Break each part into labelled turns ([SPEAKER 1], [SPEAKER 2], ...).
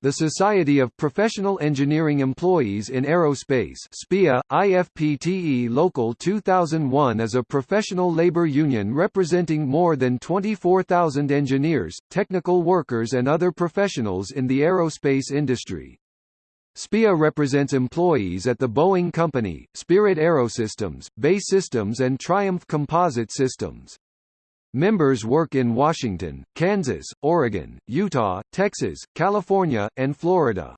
[SPEAKER 1] The Society of Professional Engineering Employees in Aerospace SPEEA, IFPTE Local 2001 is a professional labor union representing more than 24,000 engineers, technical workers and other professionals in the aerospace industry. SPEEA represents employees at the Boeing Company, Spirit Aerosystems, BAE Systems and Triumph Composite Systems. Members work in Washington, Kansas, Oregon, Utah, Texas, California, and Florida.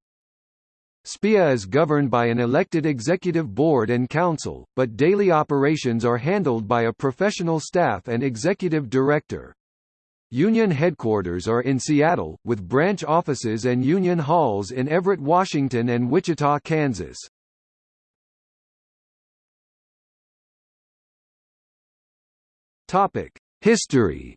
[SPEAKER 1] SPEEA is governed by an elected executive board and council, but daily operations are handled by a professional staff and executive director. Union headquarters are in Seattle, with branch offices and union halls in Everett, Washington and Wichita, Kansas. Topic: History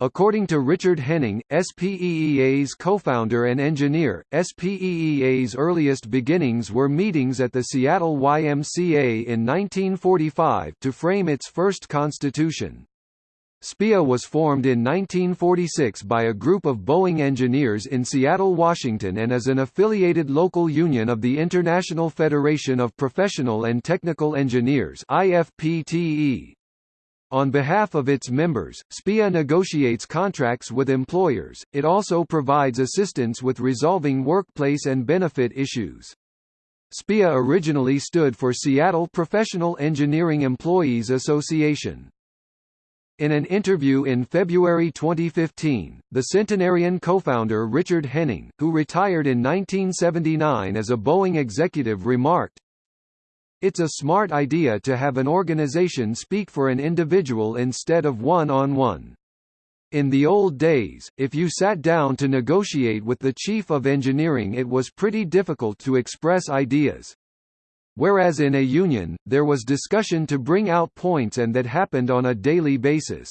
[SPEAKER 1] According to Richard Henning, SPEEA's co-founder and engineer, SPEEA's earliest beginnings were meetings at the Seattle YMCA in 1945 to frame its first constitution. SPEEA was formed in 1946 by a group of Boeing engineers in Seattle, Washington and is an affiliated local union of the International Federation of Professional and Technical Engineers IFPTE. On behalf of its members, SPEEA negotiates contracts with employers, it also provides assistance with resolving workplace and benefit issues. SPEEA originally stood for Seattle Professional Engineering Employees Association. In an interview in February 2015, the centenarian co-founder Richard Henning, who retired in 1979 as a Boeing executive remarked, It's a smart idea to have an organization speak for an individual instead of one-on-one. -on -one. In the old days, if you sat down to negotiate with the chief of engineering it was pretty difficult to express ideas. Whereas in a union, there was discussion to bring out points and that happened on a daily basis.